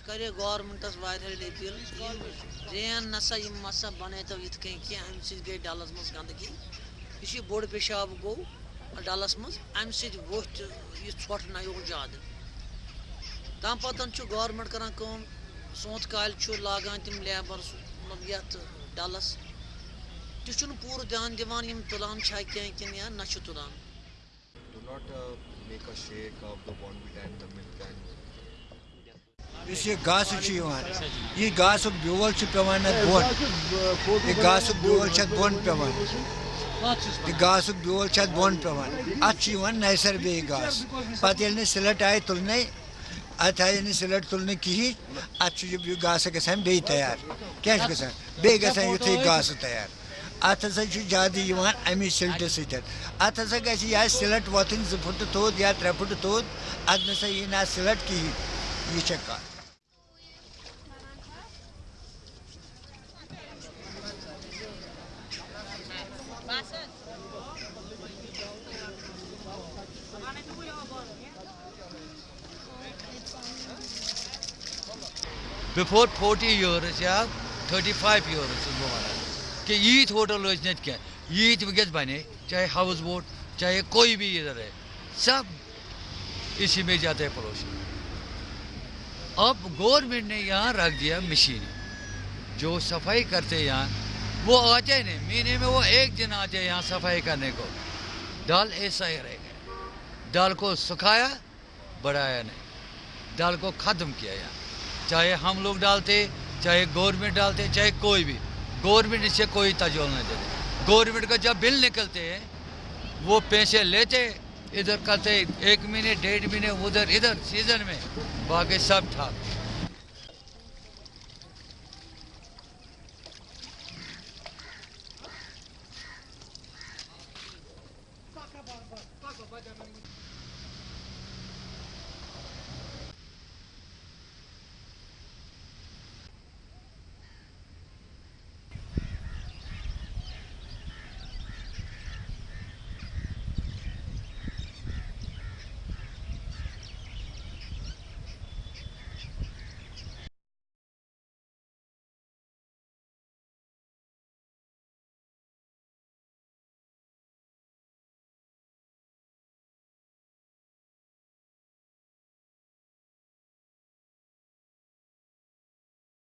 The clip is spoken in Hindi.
करे गवर्नमेंटस वारियाह अपील ड्रेन नसा मसा बनतो इत कहीं गई डलस मज गंदगी। यह बोड़ पेशाब गो, डलस मज अम वोथ यह ज़्यादा तम पतन गवर्नमेंट करान सोत काल लागान तम लेबर मतलब ये डलस। तुम पूर ध्यान दिवान तुलान कह कि ना तुलान। Not uh, make a shake of यह घास ब्योल पेवान बोन बोन पेवान यह घास ब्योल बोन पेवान अत नैसर घास पे सिलट आय तुलने अत आय ना सिलट तुलने गसान बे तैयार क्या गसान युथ घास तैयार अत ज़्यादा अमी सिलट सत हसा गह सिलट वोथन जो फुट थोद या त्रे फुट थोद अत नसा यह सिलट कहीं यह फोर्टी ईयर्स या थर्टी फाइव ईयर्स वन कि यीत होटल क्या? यीत वस बने? चाहे हाउस बोट, चाहे कोई भी इधर है, सब इसी में जाते हैं पड़ोसी। अब गवर्नमेंट ने यहाँ रख दिया मशीन। जो सफ़ाई करते यहाँ, वो आते नहीं। महीने में वो एक दिन आते यहाँ सफ़ाई करने को। दाल ऐसा ही रहेगा दाल को सुखाया, बढ़ाया नहीं। दाल को ख़त्म किया यहाँ। चाहे हम लोग डालते, चाहे गवर्नमेंट डालते, चाहे कोई भी। गवर्नमेंट इससे कोई तजोल नहीं देते। गवर्नमेंट का जब बिल निकलते हैं, वो पैसे लेते, इधर करते, एक महीने, डेढ़ महीने, उधर, इधर, सीज़न में, बाकी सब ठाक।